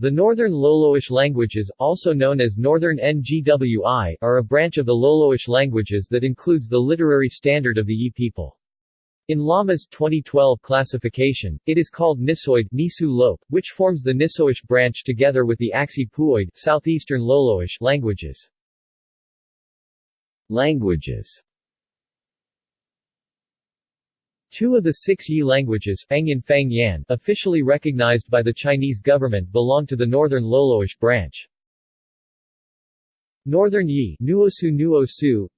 The Northern Loloish languages, also known as Northern Ngwi, are a branch of the Loloish languages that includes the literary standard of the Yi people. In Lama's 2012 classification, it is called Nisoid Nisu Lop, which forms the Nisoish branch together with the Axi Puoid Southeastern Loloish languages. Languages Two of the six Yi languages Fangyan officially recognized by the Chinese government belong to the Northern Loloish branch. Northern Yi Nuosu Nuosu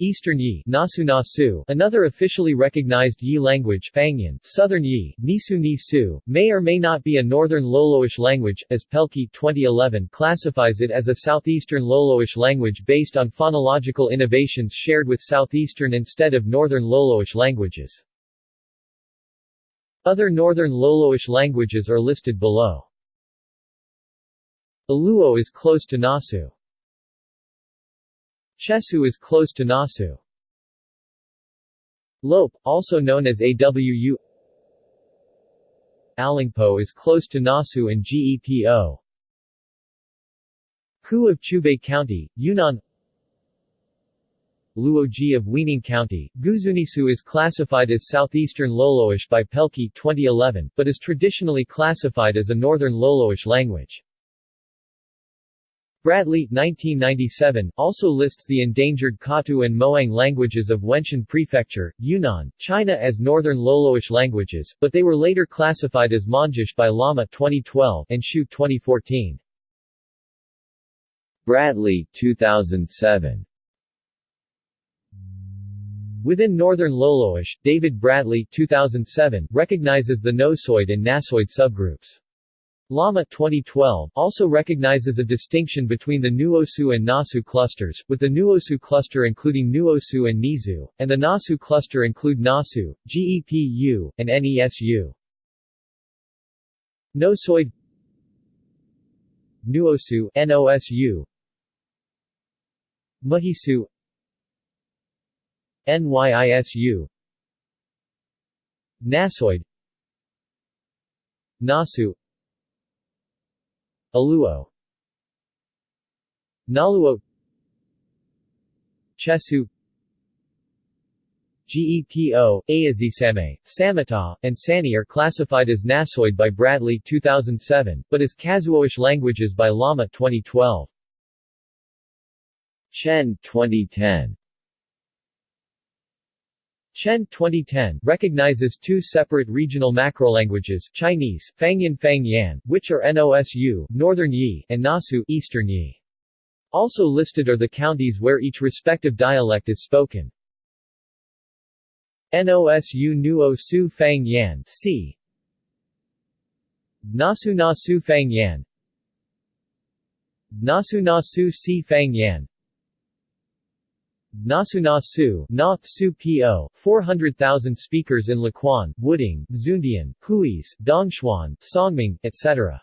Eastern Yi Nasu Nasu, another officially recognized Yi language Fangyan, Southern Yi Nisu Nisu, may or may not be a Northern Loloish language, as Pelkey 2011 classifies it as a Southeastern Loloish language based on phonological innovations shared with Southeastern instead of Northern Loloish languages. Other Northern Loloish languages are listed below. Aluo is close to Nasu. Chesu is close to Nasu. Lope, also known as AWU Alingpo is close to Nasu and Gepo. Ku of Qiubei County, Yunnan Luoji of Weining County, Guzunisu is classified as Southeastern Loloish by Pelkey 2011, but is traditionally classified as a Northern Loloish language. Bradley 1997, also lists the endangered Katu and Moang languages of Wenshan Prefecture, Yunnan, China as Northern Loloish languages, but they were later classified as Mondzish by Lama 2012 and Shu 2014. Bradley 2007 Within Northern Loloish, David Bradley 2007 recognizes the Nosoid and Nasoid subgroups. Lama 2012 also recognizes a distinction between the Nuosu and Nasu clusters, with the Nuosu cluster including Nuosu and Nizu, and the Nasu cluster include Nasu, GEPU, and NESU. Nosoid Nuosu NOSU Mahisu NYISU Nasoid Nasu Aluo. Naluo. Chesu. GEPO, Ayazisame, Samata, and Sani are classified as Nasoid by Bradley 2007, but as Kazhuoish languages by Lama 2012. Chen 2010 Chen 2010 recognizes two separate regional macrolanguages Chinese, Fangyan Fangyan, which are NOSU Northern Yi and Nasu Eastern Yi. Also listed are the counties where each respective dialect is spoken. NOSU Nuo Su Fang Yan C. Nasu Nasu Fang Yan Nasu Nasu Si Fang Yan Nasu Na Su Po, 400,000 speakers in Luquan, Wuding, Xundian, Huis, Dongchuan, Songming, etc.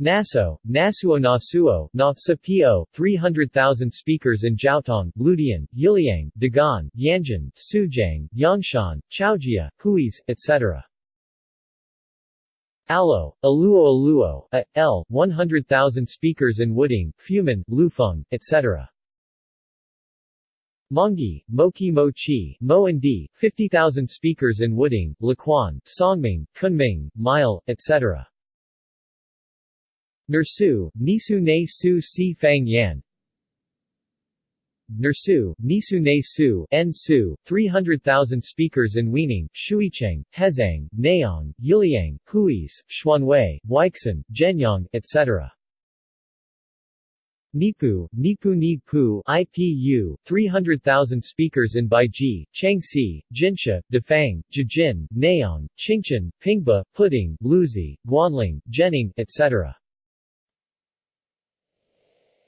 Naso, Nasuo Nasuo, Na Po, 300,000 speakers in Zhaotong, Ludian, Yiliang, Dagan, Yanjin, Suijiang, Yangshan, Qiaojia, Huis, etc. Alo, Aluo Aluo, A, L, 100,000 speakers in Wuding, Fumin, Lufeng, etc. Mongi, Moki Mochi, Mo and Di, 50,000 speakers in Wuding, Luquan, Songming, Kunming, Mile, etc. Nursu, Nisu Ne Su Si Fang Yan Nursu, Nisu Ne Su, N Su, 300,000 speakers in Weining, Shuicheng, Hezhang, Nayong, Yiliang, Huis, Xuanwei, Weixin, Zhenyang, etc. Nipu, Nipu Nipu IPU, 300,000 speakers in Baiji, Changxi, Jinsha, Dafang, Jijin, Nayong, Qingzhen, Pingba, Puding, Luzi, Guanling, Jining, etc.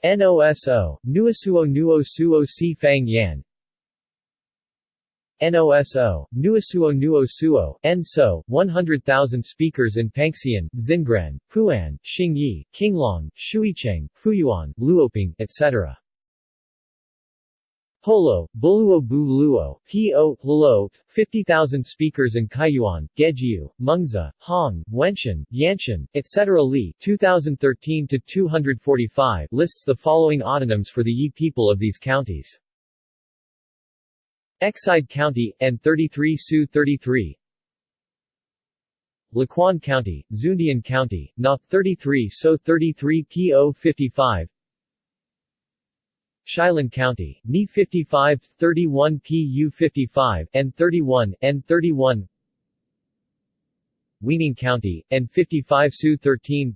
NOSO, Nuosuo Nuo Suo Si Fang Yan NOSO, Nuosuo Nuo Suo, NSO, 100,000 speakers in Panxian, Xingren, Puan, Xingyi, Qinglong, Shuicheng, Fuyuan, Luoping, etc. Holo, Buluo Buluo, P.O. Luo, 50,000 speakers in Kaiyuan, Gejiu, Mengzi, Hong, Wenshan, Yanshan, etc. Li 2013-245 lists the following autonyms for the Yi people of these counties. Exide County, N33 Su 33 Luquan County, Xundian County, Na 33 So 33 PO 55 Shilan County, Ni 55 31 PU 55 N 31 N 31 Weining County, N 55 Su 13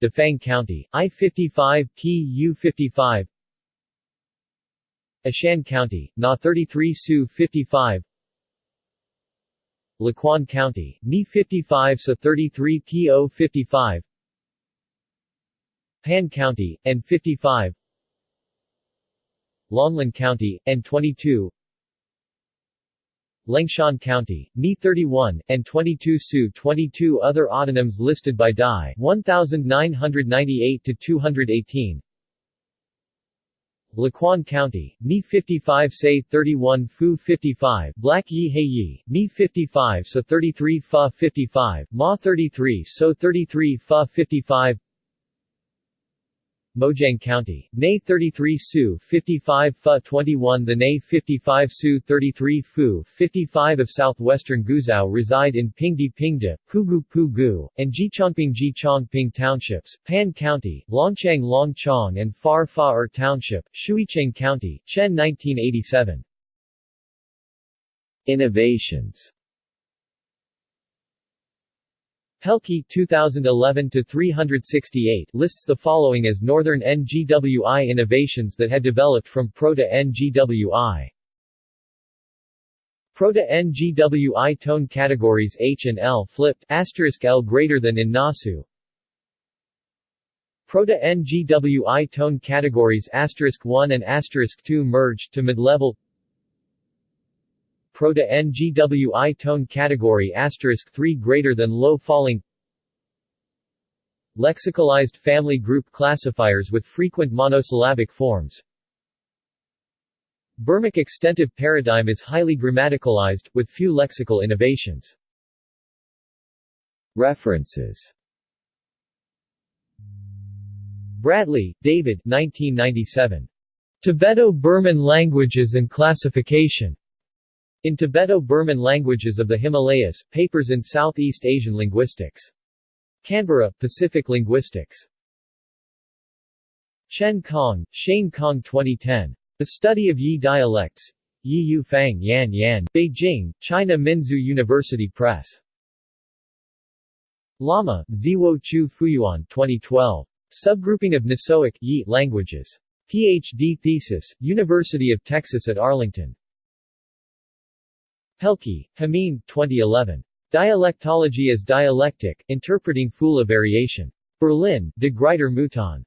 Dafang County, I 55 PU 55 Ashan County, Na 33 Su 55 Luquan County, Ni 55 Sa 33 PO 55 Pan County, N 55 Longlan County, N 22 Lengshan County, Ni 31, and 22 Su 22 Other autonyms listed by Dai 1998 to 218 Luquan County, Mi 55 Say 31 Fu 55 Black Yi He Yi, Mi 55 So 33 Fa 55 Ma 33 So 33 Fa 55 Mojiang County, Ne 33 Su 55 Fa 21 The Ne 55 Su 33 Fu 55 of southwestern Guizhou reside in Pingdi Pingde, Pugu Pugu, and Jichongping Jichongping townships, Pan County, Longchang Longchong and Far Fa Er Township, Shuicheng County, Chen 1987. Innovations Pelkey 2011-368 lists the following as Northern NGWI innovations that had developed from Proto-NGWI. Proto-NGWI tone categories H and L flipped asterisk L greater than in Nasu. Proto-NGWI tone categories asterisk 1 and asterisk 2 merged to mid-level Proto-NGWI tone category asterisk 3 greater than low falling Lexicalized family group classifiers with frequent monosyllabic forms Burmic extensive paradigm is highly grammaticalized, with few lexical innovations. References Bradley, David 1997. Tibeto-Burman Languages and Classification. In Tibeto-Burman Languages of the Himalayas, Papers in Southeast Asian Linguistics. Canberra, Pacific Linguistics. Chen Kong, Shane Kong 2010. The Study of Yi Dialects. Yi Yu Fang Yan Yan, Beijing, China Minzu University Press. Lama, Ziwo Chu Fuyuan 2012. Subgrouping of Nisoic Yi languages. PhD thesis, University of Texas at Arlington. Pelkey, Hameen, 2011. Dialectology as Dialectic, Interpreting Phula Variation. Berlin, De Gruyter Mouton.